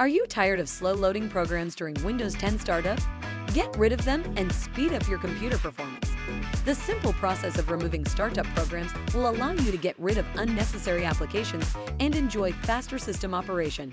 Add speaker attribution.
Speaker 1: Are you tired of slow loading programs during Windows 10 startup? Get rid of them and speed up your computer performance. The simple process of removing startup programs will allow you to get rid of unnecessary applications and enjoy faster system operation.